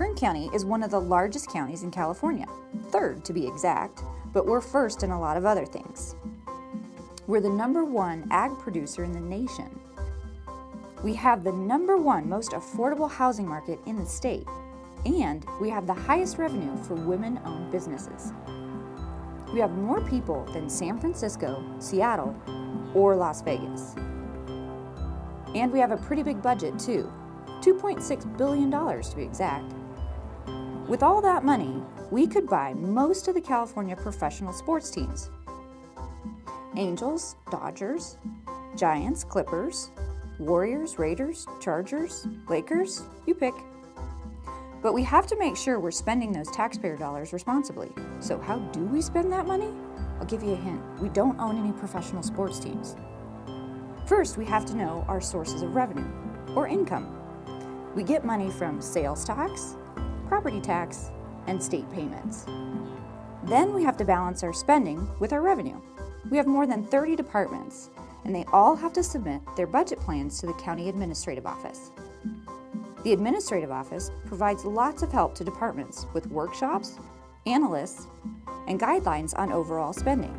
Kern County is one of the largest counties in California, third to be exact, but we're first in a lot of other things. We're the number one ag producer in the nation. We have the number one most affordable housing market in the state, and we have the highest revenue for women-owned businesses. We have more people than San Francisco, Seattle, or Las Vegas. And we have a pretty big budget too, $2.6 billion to be exact. With all that money, we could buy most of the California professional sports teams. Angels, Dodgers, Giants, Clippers, Warriors, Raiders, Chargers, Lakers, you pick. But we have to make sure we're spending those taxpayer dollars responsibly. So how do we spend that money? I'll give you a hint. We don't own any professional sports teams. First, we have to know our sources of revenue, or income. We get money from sales tax, property tax, and state payments. Then we have to balance our spending with our revenue. We have more than 30 departments, and they all have to submit their budget plans to the County Administrative Office. The Administrative Office provides lots of help to departments with workshops, analysts, and guidelines on overall spending.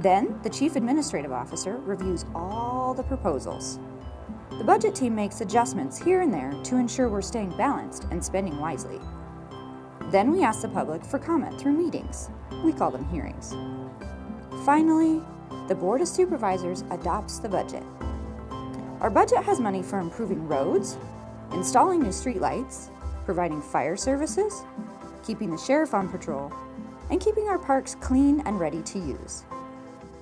Then, the Chief Administrative Officer reviews all the proposals. The budget team makes adjustments here and there to ensure we're staying balanced and spending wisely. Then we ask the public for comment through meetings. We call them hearings. Finally, the Board of Supervisors adopts the budget. Our budget has money for improving roads, installing new streetlights, providing fire services, keeping the sheriff on patrol, and keeping our parks clean and ready to use.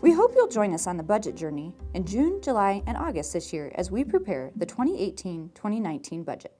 We hope you'll join us on the budget journey in June, July, and August this year as we prepare the 2018-2019 budget.